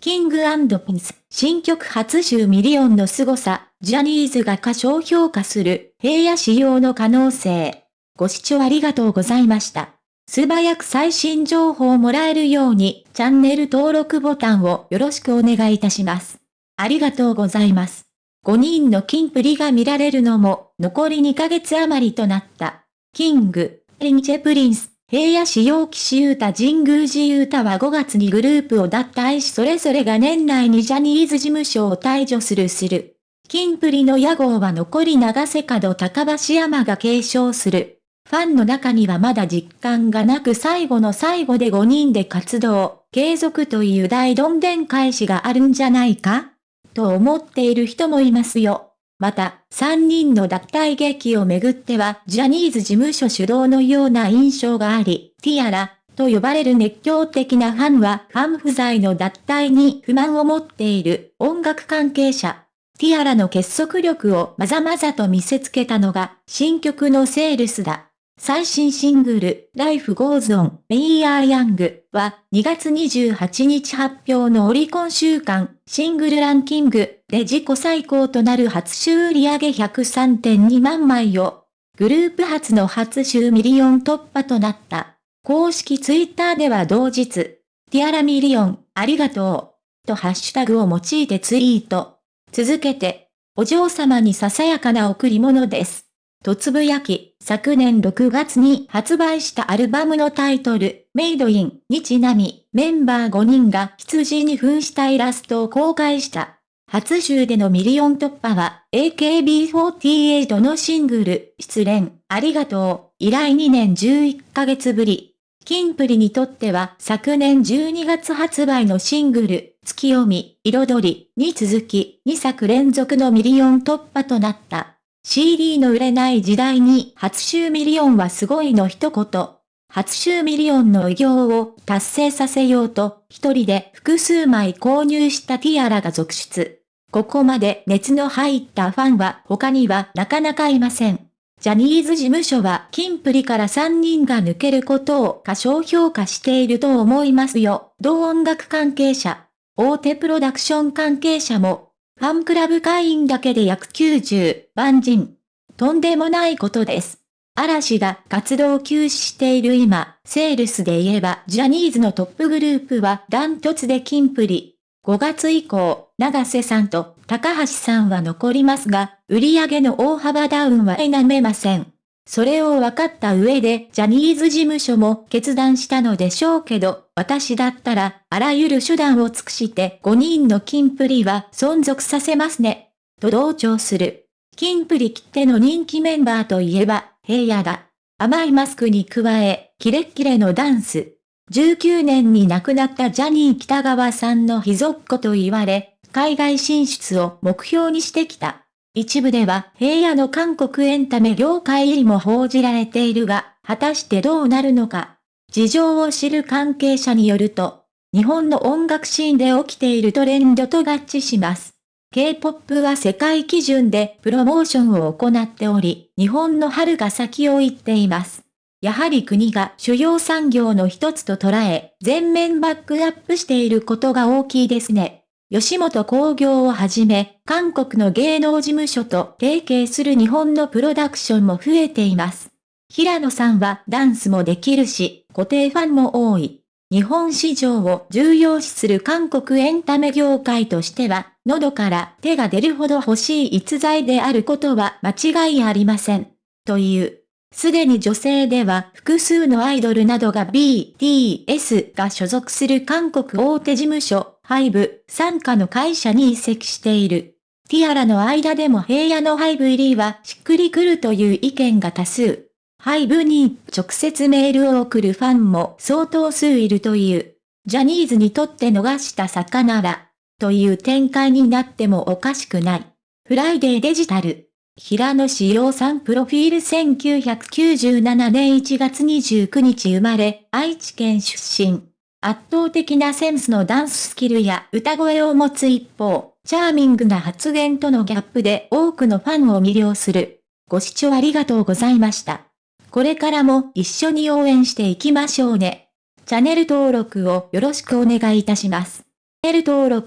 King & Prince、新曲初週ミリオンの凄さ、ジャニーズが過小評価する、平野紫耀の可能性。ご視聴ありがとうございました。素早く最新情報をもらえるように、チャンネル登録ボタンをよろしくお願いいたします。ありがとうございます。5人の金プリが見られるのも、残り2ヶ月余りとなった。 King & Prince、平野紫耀岸優太神宮寺勇太は5月にグループを脱退しそれぞれが年内にジャニーズ事務所を退場するする。金プリの屋号は残り長瀬角高橋山が継承する。ファンの中にはまだ実感がなく最後の最後で5人で活動、継続という大どんでん返しがあるんじゃないか？と思っている人もいますよ。また、3人の脱退劇をめぐっては、ジャニーズ事務所主導のような印象があり、ティアラ、と呼ばれる熱狂的なファンは、ファン不在の脱退に不満を持っている音楽関係者。ティアラの結束力をまざまざと見せつけたのが、新曲のセールスだ。最新シングル、Life Goes On, We Are Young は2月28日発表のオリコン週間シングルランキングで自己最高となる初週売上103.2万枚を、グループ初の初週ミリオン突破となった。公式ツイッターでは同日、ティアラミリオン、ありがとう、とハッシュタグを用いてツイート。続けて、お嬢様にささやかな贈り物です。とつぶやき、昨年6月に発売したアルバムのタイトル、 Made in にちなみ、メンバー5人が執事に扮したイラストを公開した。初週でのミリオン突破は、AKB48 のシングル、失恋、ありがとう、以来2年11ヶ月ぶり。キンプリにとっては昨年12月発売のシングル、月読み、彩りに続き2作連続のミリオン突破となった。CD の売れない時代に初週ミリオンはすごいの一言。初週ミリオンの偉業を達成させようと、一人で複数枚購入したティアラが続出。ここまで熱の入ったファンは他にはなかなかいません。ジャニーズ事務所はキンプリから3人が抜けることを過小評価していると思いますよ。同音楽関係者、大手プロダクション関係者もファンクラブ会員だけで約90万人。とんでもないことです。嵐が活動休止している今、セールスで言えばジャニーズのトップグループはダントツで金プリ。5月以降、長瀬さんと高橋さんは残りますが、売り上げの大幅ダウンは否めません。それを分かった上でジャニーズ事務所も決断したのでしょうけど、私だったらあらゆる手段を尽くして5人のキンプリは存続させますね。と同調する。キンプリきっての人気メンバーといえば、平野だ。甘いマスクに加え、キレッキレのダンス。19年に亡くなったジャニー北川さんの秘蔵っ子と言われ、海外進出を目標にしてきた。一部では平野の韓国エンタメ業界入りも報じられているが、果たしてどうなるのか。事情を知る関係者によると、日本の音楽シーンで起きているトレンドと合致します。K-POP は世界基準でプロモーションを行っており、日本の春が先を行っています。やはり国が主要産業の一つと捉え、全面バックアップしていることが大きいですね。吉本工業をはじめ、韓国の芸能事務所と提携する日本のプロダクションも増えています。平野さんはダンスもできるし、固定ファンも多い。日本市場を重要視する韓国エンタメ業界としては、喉から手が出るほど欲しい逸材であることは間違いありません。という。すでに女性では複数のアイドルなどが BTS が所属する韓国大手事務所ハイブ、傘下の会社に移籍している。ティアラの間でも平野のハイブ入りはしっくりくるという意見が多数。ハイブに直接メールを送るファンも相当数いるという。ジャニーズにとって逃した魚ら、という展開になってもおかしくない。フライデーデジタル。平野志陽さんプロフィール1997年1月29日生まれ、愛知県出身。圧倒的なセンスのダンススキルや歌声を持つ一方、チャーミングな発言とのギャップで多くのファンを魅了する。ご視聴ありがとうございました。これからも一緒に応援していきましょうね。チャンネル登録をよろしくお願いいたします。L 登録